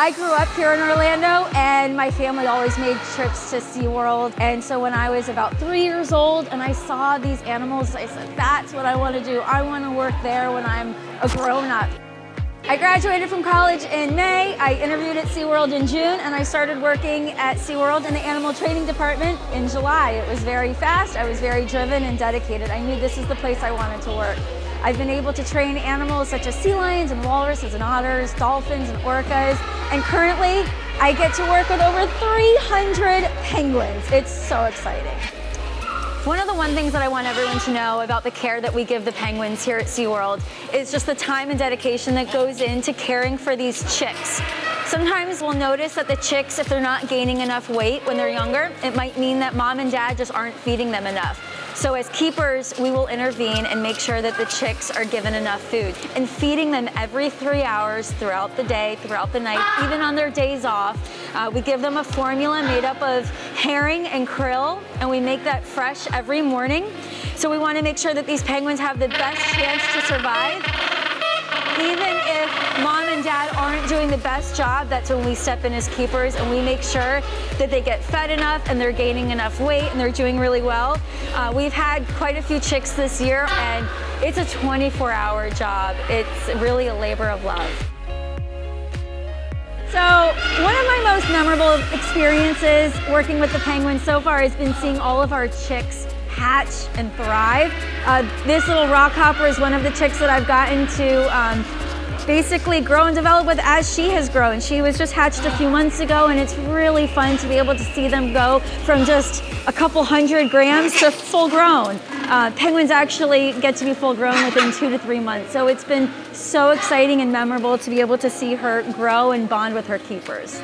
I grew up here in Orlando and my family always made trips to SeaWorld. And so when I was about three years old and I saw these animals, I said, that's what I want to do. I want to work there when I'm a grown up. I graduated from college in May. I interviewed at SeaWorld in June and I started working at SeaWorld in the animal training department in July. It was very fast, I was very driven and dedicated. I knew this is the place I wanted to work. I've been able to train animals such as sea lions and walruses and otters, dolphins and orcas, and currently I get to work with over 300 penguins. It's so exciting. One of the one things that I want everyone to know about the care that we give the penguins here at SeaWorld is just the time and dedication that goes into caring for these chicks. Sometimes we'll notice that the chicks, if they're not gaining enough weight when they're younger, it might mean that mom and dad just aren't feeding them enough. So as keepers, we will intervene and make sure that the chicks are given enough food. And feeding them every three hours throughout the day, throughout the night, even on their days off. Uh, we give them a formula made up of herring and krill, and we make that fresh every morning. So we want to make sure that these penguins have the best chance to survive even doing the best job, that's when we step in as keepers and we make sure that they get fed enough and they're gaining enough weight and they're doing really well. Uh, we've had quite a few chicks this year and it's a 24 hour job. It's really a labor of love. So one of my most memorable experiences working with the penguins so far has been seeing all of our chicks hatch and thrive. Uh, this little rockhopper is one of the chicks that I've gotten to um, basically grow and develop with as she has grown. She was just hatched a few months ago and it's really fun to be able to see them go from just a couple hundred grams to full grown. Uh, penguins actually get to be full grown within two to three months. So it's been so exciting and memorable to be able to see her grow and bond with her keepers.